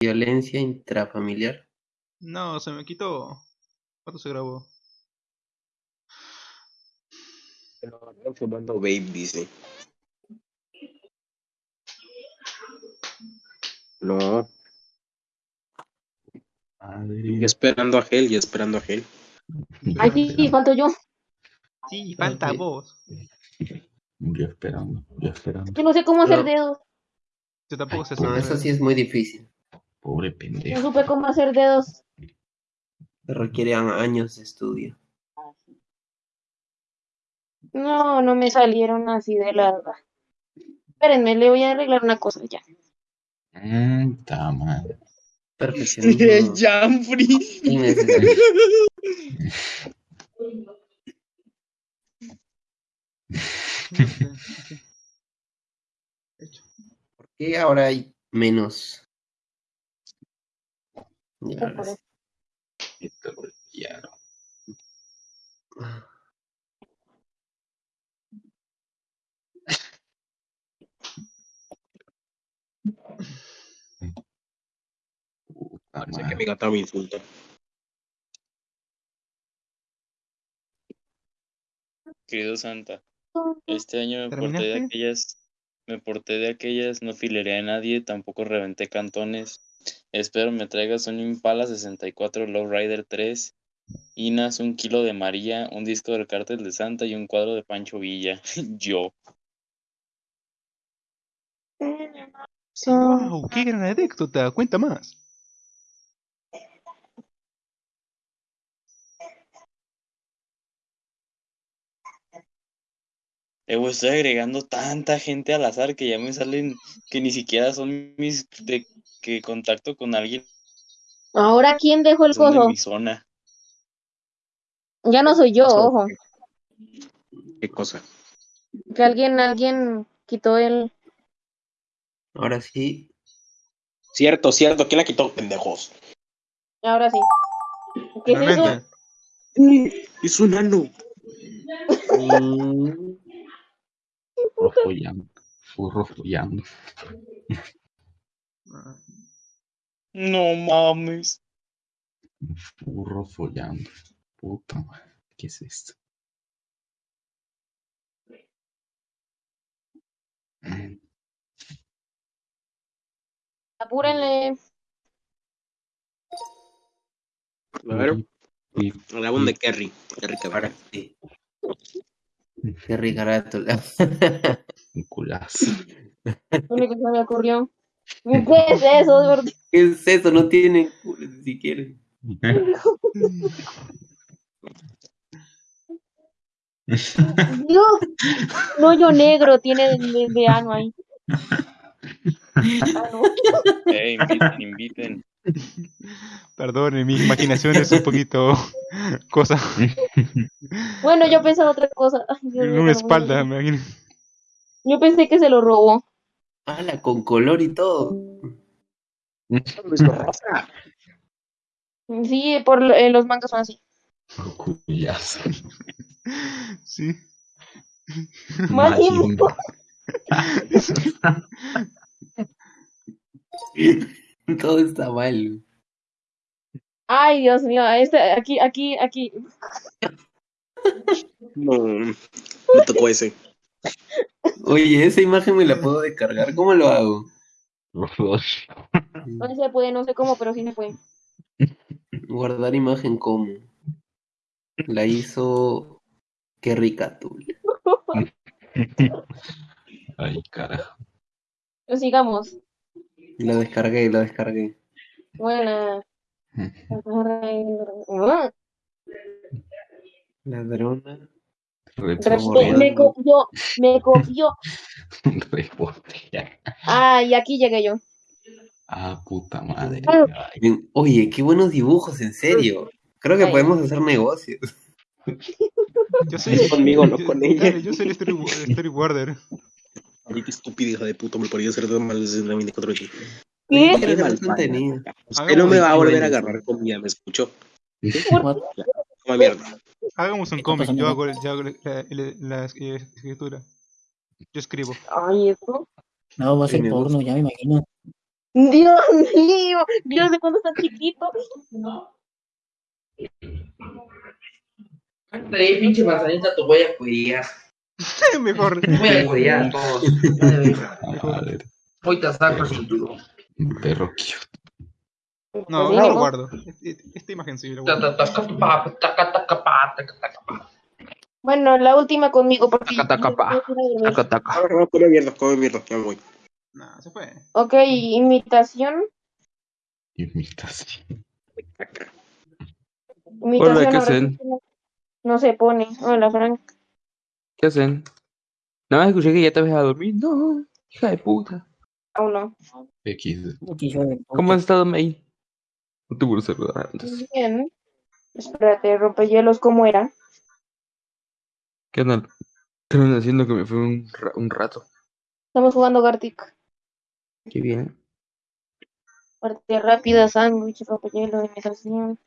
Violencia intrafamiliar. No, se me quitó. ¿Cuánto se grabó? Están fumando vape, dice. No, Madre. y esperando a Gel, y esperando a Gel. Ay, sí, falto yo. Sí, falta vos. Yo esperando, yo esperando. Yo no sé cómo hacer dedos. Yo tampoco sé No, hacer eso sí es muy difícil. Pobre No pendejo. supe cómo hacer dedos. Requiere años de estudio. No, no me salieron así de la. Espérenme, le voy a arreglar una cosa ya. Mm, ta madre. Perfeccionismo Jamfrey. No. ¿Por qué ahora hay menos? Ya, Parece que mi gata me insulta. Querido Santa, este año me porté de aquellas, me porté de aquellas, no fileré a nadie, tampoco reventé cantones. Espero me traigas un Impala 64 Lowrider 3, Inas, un kilo de María, un disco del Cártel de Santa y un cuadro de Pancho Villa. Yo. ¡Wow! ¡Qué gran anécdota! Cuenta más. Eh, estoy agregando tanta gente al azar que ya me salen que ni siquiera son mis de que contacto con alguien Ahora, ¿quién dejó el de mi zona. Ya no soy yo, ojo. ¿Qué cosa? Que alguien, alguien quitó el. Ahora sí. Cierto, cierto. ¿Quién la quitó? Pendejos. Ahora sí. ¿Qué es eso? Mm, Es un ano. Mm, Furro follando. No mames. Furro follando. Puta madre. ¿Qué es esto? Apúrenle. A ver, el álbum de Kerry. Kerry Cabrera. sí. Rica carátula. Un culazo. Lo único que se me ocurrió. ¿Qué es eso? ¿Qué es eso? No tiene culo ni siquiera. Dios. Un hoyo negro tiene de, de- de ano ahí. Ah, no. Eh, inviten, inviten. Perdone, mi imaginación es un poquito cosa. Bueno, yo pensaba otra cosa. Ay, Dios En una no, espalda, me imagino. Yo pensé que se lo robó. ¡Hala! Con color y todo. Rosa. Sí, por eh, los mangas son así. Sí. Todo está mal. Ay, Dios mío, este, aquí, aquí, aquí. No, me tocó ese. Oye, esa imagen me la puedo descargar. ¿Cómo lo hago? No se puede, no sé cómo, pero sí se puede. Guardar imagen como. La hizo. Qué rica tú. Ay, carajo. Pero sigamos. La descargué, la descargué. Buena. Ladrona. Me copió, me copió. Ah, y aquí llegué yo. Ah, puta madre. Ah. Oye, qué buenos dibujos, en serio. Creo que Ay. podemos hacer negocios. Yo soy Es conmigo, no yo- con ella. dale, yo soy el story- storyboarder. Maldita estúpida hija de puta, me pareció hacer tan mal desde la 24 aquí. ¿Qué? Qué. Usted no me va a Qué volver a agarrar comida, ¿me escuchó? What? Como mierda. Hagamos un ¿Qué cómic, yo hago, yo hago la, la- la escritura. Yo escribo. Ay, eso. No, va a ser porno, ya me imagino. Dios mío, Dios de cuando está chiquito. Cántale, pinche manzanita, te voy a cuidar. Mejor. Te voy a cuidar a todos. Te saco el cinturón. un perro cute. No, Así no lo guardo. Esta, esta imagen sí lo guardo. Bueno, la última conmigo, porque Taca, taca, pa. Taca, taca. A ver, no, come mierda, come mierda, ya voy. Nah, se fue. Ok, imitación. Imitación. Imitación Hola, ¿qué ahora hacen? no se pone. Hola, Frank. ¿Qué hacen? Nada más escuché que ya te vas a dormir. No, hija de puta. Aún no. X. ¿Cómo has estado, May? No te puedo saludar antes. Bien. Espérate, rompehielos, ¿cómo era? ¿Qué andan? ¿Qué andan haciendo que me fue un, ra- un rato? Estamos jugando Gartic. Qué bien. Partida rápida, sándwich, rompehielos, imitación.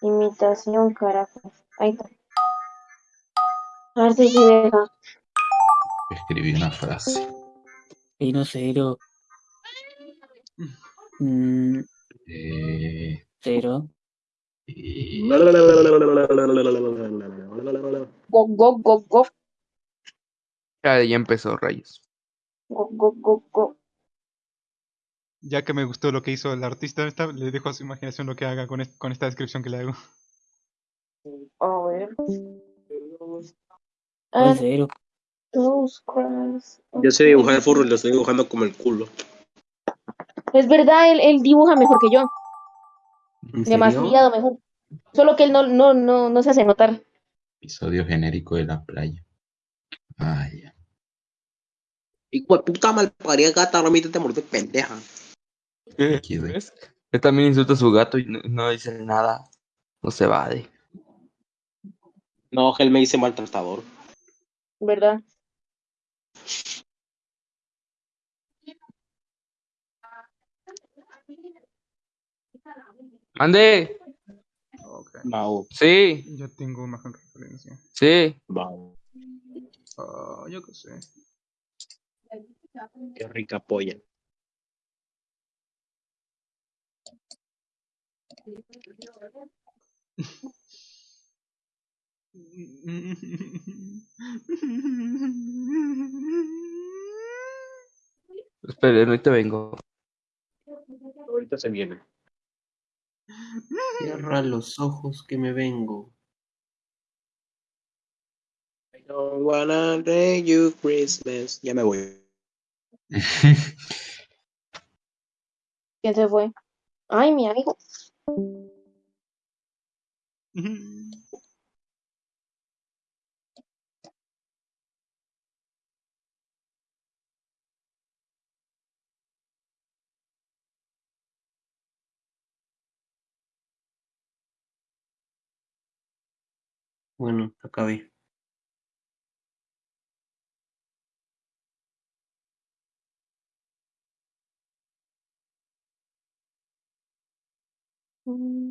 Imitación, carajo. Ahí está. A ver si deja. Escribí una frase. Y no cero. Mm, Eh, cero. y- Go, go, go, go. Ya, ya empezó, rayos. Go, go, go, go. Ya que me gustó lo que hizo el artista, esta, le dejo a su imaginación lo que haga con, con esta descripción que le hago. A ver. ¿Cuál Ah. Yo sé dibujar furro y lo estoy dibujando como el culo. Es verdad, él, él dibuja mejor que yo. Demasiado mejor. Solo que él no, no, no, no se hace notar. Episodio genérico de la playa. Ay, ya. Hijo de puta malparida gata, no me te morder pendeja. ¿Ves? Él también insulta a su gato y no, no dice nada. No se va de. No, él me dice maltratador. ¿Verdad? ¡Mande! Ok. Mao, Sí, Ya tengo imagen referencia. sí. Ah, yo qué sé. Qué rica polla. Esperen, ahorita vengo. Ahorita se viene. Cierra los ojos que me vengo. I don't wanna thank you Christmas. Ya me voy. ¿Quién se fue? Ay, mi amigo. Bueno, acabé. Mm,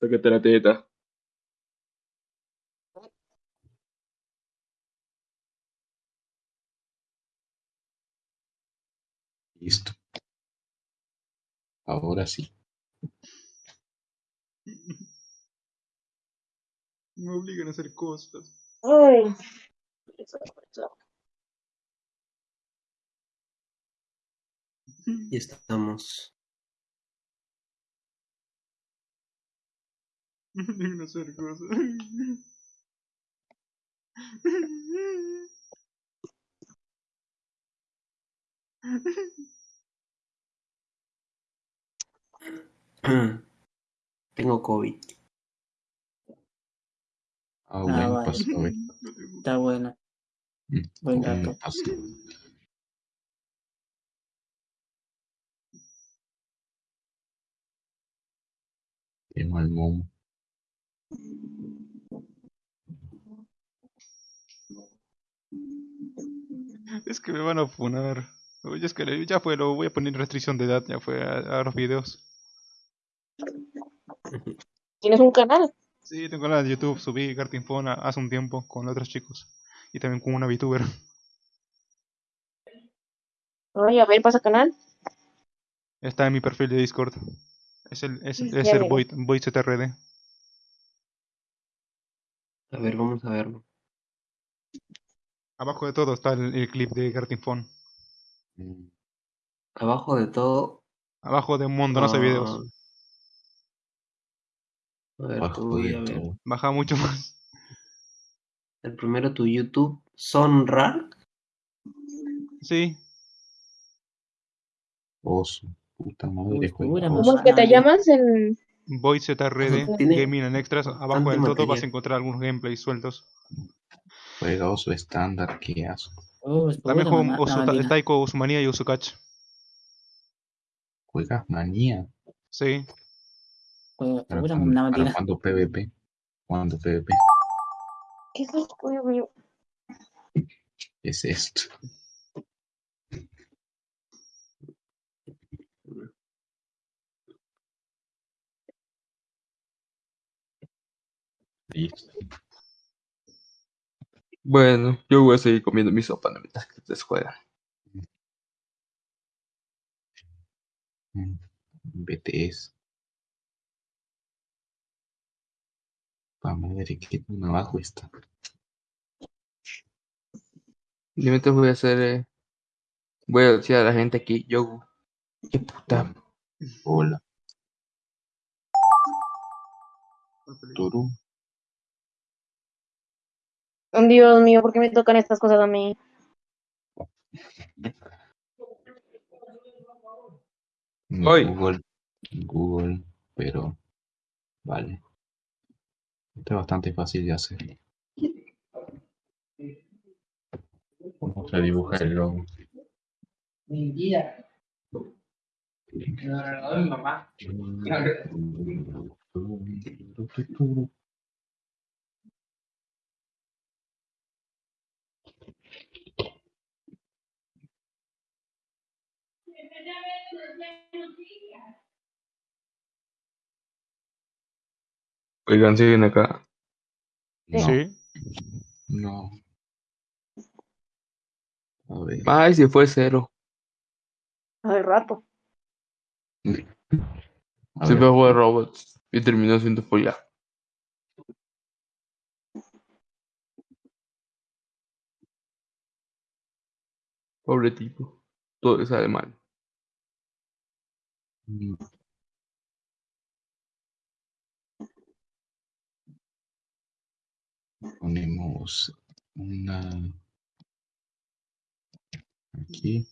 Sácate la teta. Listo. Ahora sí. Me obligan a hacer cosas. Ay. Y estamos. Hacer cosas. Tengo COVID. Ah, bueno, vale. pasó, güey. Está bueno. Mm, Buen dato. pasó. Qué mal momo. Es que me van a funar. Oye, es que ya fue, lo voy a poner restricción de edad, ya fue a, a los videos. ¿Tienes un canal? Sí, tengo canal de YouTube, subí Phone a- hace un tiempo con otros chicos. Y también con una VTuber. Ay, a ver, pasa canal. Está en mi perfil de Discord. Es el, es, el. Void, VoidZRD. A ver, vamos a verlo. Abajo de todo está el, el clip de Gartin Phone. Mm, Abajo de todo. Abajo de un montón de videos. ah, A ver, Bajo tú a ver. todo. Baja mucho más. El primero tu YouTube. Sonrar. Sí. Oso. Puta madre. ¿Cómo que te llamas en VoidZRD, Tiene Gaming and Extras. Abajo del todo vas a encontrar algunos gameplays sueltos. Juega oso estándar, qué asco. Oh, También juego. Taiko Usumania y Usukach. Juegas manía. Sí. Pura cuando, cuando PvP. Cuando PvP. ¿Qué es esto, Dios mío? ¿Qué es esto? Listo. Bueno, yo voy a seguir comiendo mi sopa no mientras que ustedes juegan. BTS. Pa madre, qué tan abajo está. Yo mientras voy a hacer, eh, voy a decir a la gente aquí, yo, qué puta, Hola. Turú. Dios mío, ¿por qué me tocan estas cosas a mí? No, Hoy. Google. Google, pero vale. Esto es bastante fácil de hacer. Vamos a dibujar el logo. Mentira. Me lo regaló mi mamá. Oigan, siguen acá. No, Sí. no. A ver. Ay, si fue cero. Hace rato. A Se ver. me fue robots y terminó siendo folla. Pobre tipo. Todo le sale mal. Mm. Ponemos una aquí.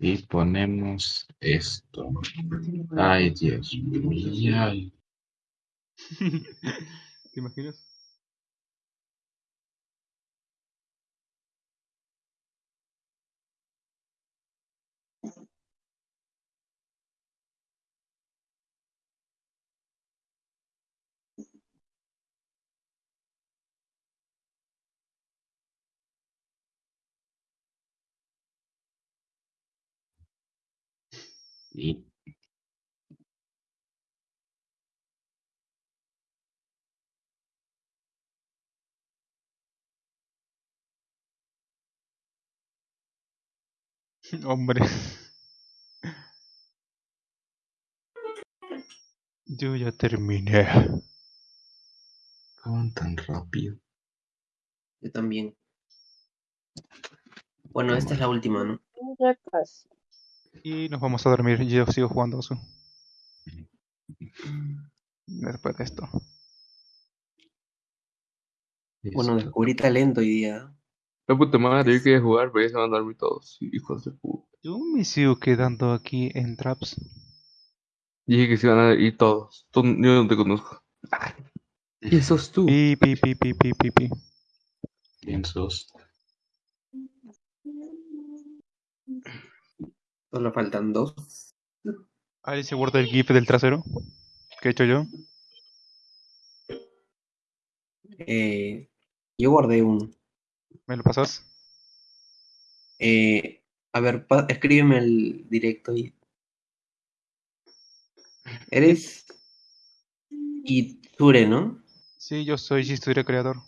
Y ponemos esto. Ay, Dios mío. ¿Te imaginas? Y Hombre. Yo ya terminé. ¿Cómo tan rápido? Yo también. Bueno, esta es la última, ¿no? Ya casi. Y nos vamos a dormir. Yo sigo jugando Osu. Después de esto. Bueno, descubrí talento hoy día. La puta madre, yo quería jugar, pero ya se van a dormir todos. Hijos de puta. Yo me sigo quedando aquí en Traps. Dije que se iban a ir todos. Tú- yo no te conozco. ¿Y sos tú? Pi, pi, pi, pi, pi, pi, pi. Bien sos. Solo faltan dos. ¿Alguien se guarda el GIF del trasero? ¿Qué he hecho yo? Eh, yo guardé uno. ¿Me lo pasas? Eh, a ver, pa- escríbeme el directo y. Eres Iture, ¿no? Sí, yo soy Historia Creador.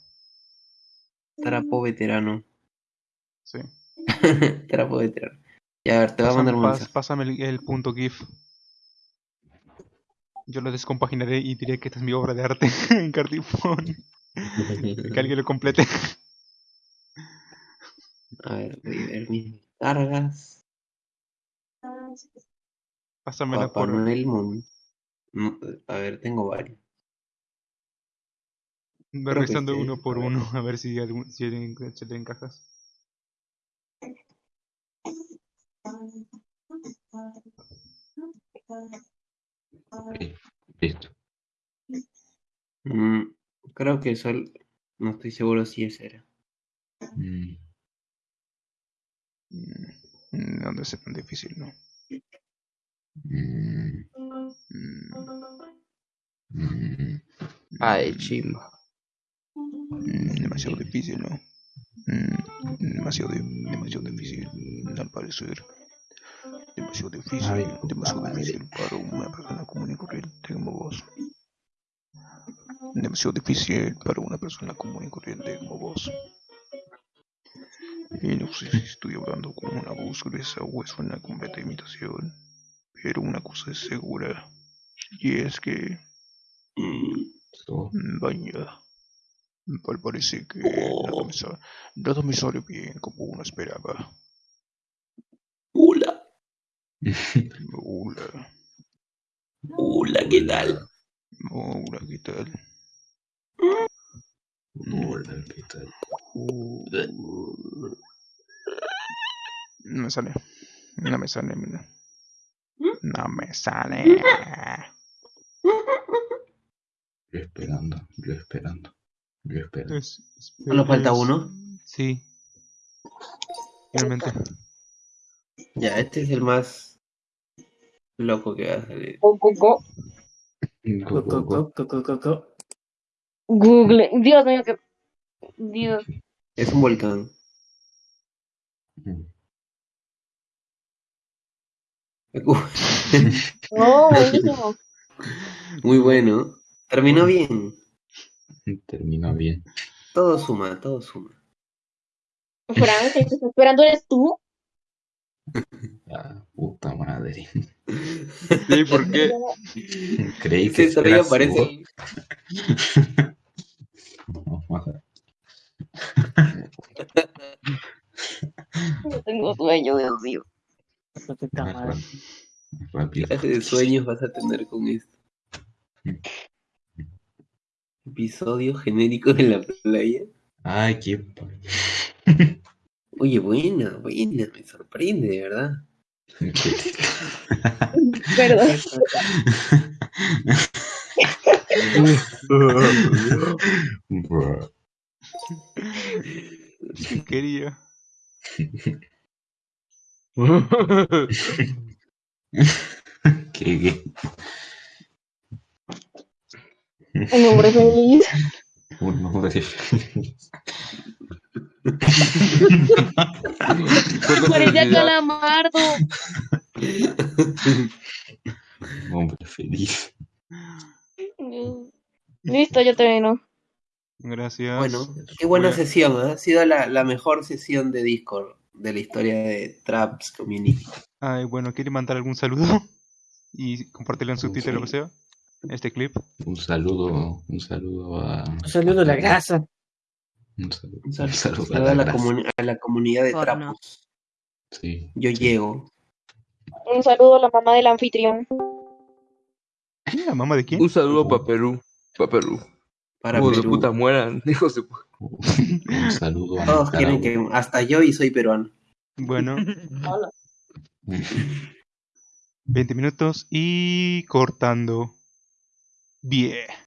Trapo veterano. Sí. Trapo veterano. Ya, a ver, te voy a mandar un pas- mensaje. pásame el, el punto GIF. Yo lo descompaginaré y diré que esta es mi obra de arte en Cardifón. Que alguien lo complete. A ver, voy a ver mis cargas. Pásamela Papá por. Noel Mon- A ver, tengo varios. Voy revisando este, uno por uno a ver si, algún, si se le encajas. Listo. Mm, creo que sol. No estoy seguro si ese era. Mm, Mm, No debe ser tan difícil, ¿no? mm, Mm, mm. Ay, chimba. mm, demasiado difícil, ¿no? Mm, demasiado, demasiado difícil, al parecer. Demasiado difícil, Ay, demasiado difícil para una persona común y corriente como vos. Demasiado difícil para una persona común y corriente como vos. Y no sé si estoy hablando con una voz gruesa o es una completa imitación, pero una cosa es segura, y es que, Mm, vaya, parece que nada me, nada me sale bien como uno esperaba. Hola, Hola, ¿qué tal? hola, ¿qué tal? Hola, ¿qué tal? No me sale, no me sale, mira. No me sale. Yo esperando, yo esperando, yo esperando. Es- ¿Solo falta uno? Sí. Finalmente. Ya, este es el más loco que va a salir. Google. Dios mío, que. Dios. Es un volcán. No, buenísimo. Muy bueno. Terminó bien. Terminó bien. Todo suma, todo suma. Frank, el que está esperando eres tú. Ah, puta madre. Sí, ¿por qué? Creí que ya eras aparece. No, madre. Yo tengo sueño, Dios mío. puta madre. rápido. ¿Qué clase de sueños vas a tener con esto? Episodio genérico de la playa. Ay, qué. Oye, buena, buena, me sorprende, de verdad. Perdón. Bro. ¿Qué quería? Qué gay. Un hombre feliz. Un hombre feliz. Parece calamardo. Hombre feliz. Listo, ya terminó. Gracias. Bueno, qué buena sesión, ¿eh? ha sido la, la mejor sesión de Discord de la historia de Traps Community. Ay, bueno, ¿quiere mandar algún saludo? Y compartirlo en su Twitter o lo que sea. Este clip. Un saludo, un saludo a. Un saludo a la grasa. Un saludo, Un sal- un saludo saludo a, la a la comunidad de Porno. Trapos. Sí. Yo llego. Un saludo a la mamá del anfitrión. ¿La mamá de quién? Un saludo para Perú. Para Perú. Para Hijos de Perú. puta mueran. Hijos de puta. Un saludo a Todos quieren que. Hasta yo y soy peruano. Bueno, Hola. 20 minutos y cortando. Bien.